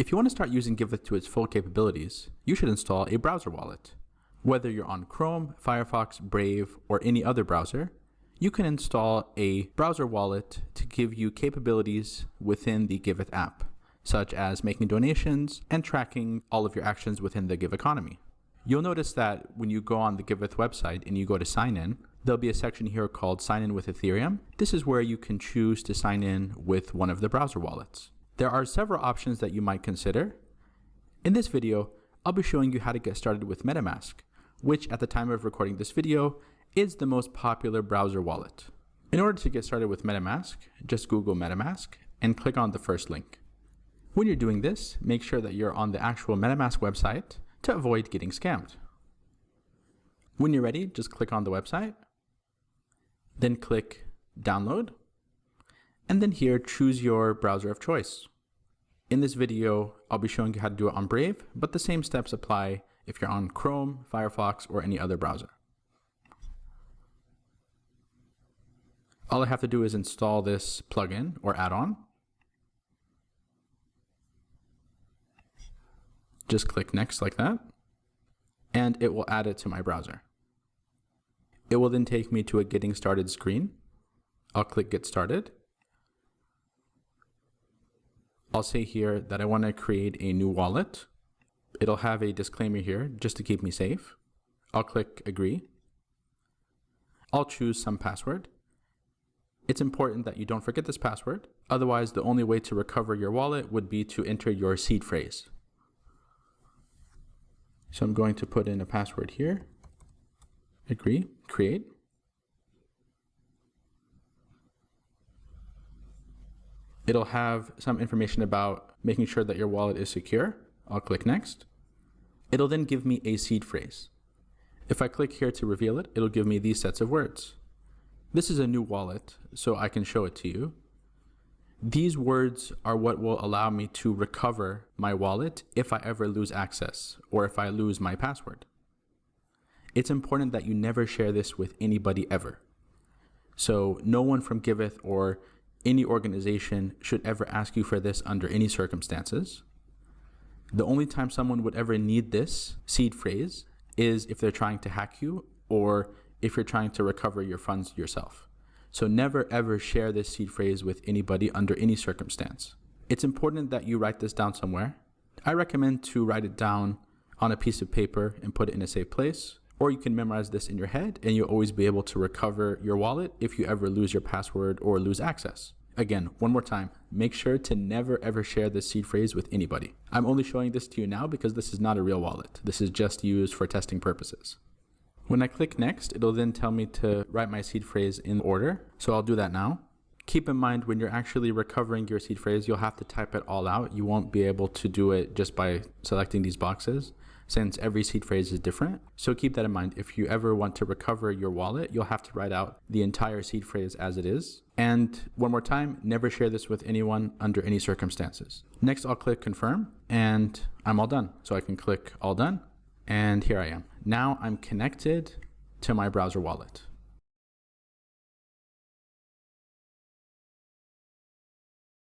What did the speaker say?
If you want to start using Giveth to its full capabilities, you should install a browser wallet. Whether you're on Chrome, Firefox, Brave, or any other browser, you can install a browser wallet to give you capabilities within the Giveth app, such as making donations and tracking all of your actions within the Give economy. You'll notice that when you go on the Giveth website and you go to sign in, there'll be a section here called sign in with Ethereum. This is where you can choose to sign in with one of the browser wallets. There are several options that you might consider. In this video, I'll be showing you how to get started with MetaMask, which at the time of recording this video is the most popular browser wallet. In order to get started with MetaMask, just Google MetaMask and click on the first link. When you're doing this, make sure that you're on the actual MetaMask website to avoid getting scammed. When you're ready, just click on the website, then click download, and then here choose your browser of choice. In this video, I'll be showing you how to do it on Brave, but the same steps apply if you're on Chrome, Firefox, or any other browser. All I have to do is install this plugin or add-on. Just click next like that, and it will add it to my browser. It will then take me to a getting started screen. I'll click get started. I'll say here that I want to create a new wallet. It'll have a disclaimer here just to keep me safe. I'll click agree. I'll choose some password. It's important that you don't forget this password. Otherwise, the only way to recover your wallet would be to enter your seed phrase. So I'm going to put in a password here. Agree, create. It'll have some information about making sure that your wallet is secure. I'll click next. It'll then give me a seed phrase. If I click here to reveal it, it'll give me these sets of words. This is a new wallet, so I can show it to you. These words are what will allow me to recover my wallet if I ever lose access or if I lose my password. It's important that you never share this with anybody ever. So no one from Giveth or any organization should ever ask you for this under any circumstances. The only time someone would ever need this seed phrase is if they're trying to hack you or if you're trying to recover your funds yourself. So never ever share this seed phrase with anybody under any circumstance. It's important that you write this down somewhere. I recommend to write it down on a piece of paper and put it in a safe place. Or you can memorize this in your head and you'll always be able to recover your wallet if you ever lose your password or lose access. Again, one more time, make sure to never ever share this seed phrase with anybody. I'm only showing this to you now because this is not a real wallet. This is just used for testing purposes. When I click next, it'll then tell me to write my seed phrase in order. So I'll do that now. Keep in mind when you're actually recovering your seed phrase, you'll have to type it all out. You won't be able to do it just by selecting these boxes since every seed phrase is different. So keep that in mind. If you ever want to recover your wallet, you'll have to write out the entire seed phrase as it is. And one more time, never share this with anyone under any circumstances. Next, I'll click confirm and I'm all done. So I can click all done and here I am. Now I'm connected to my browser wallet.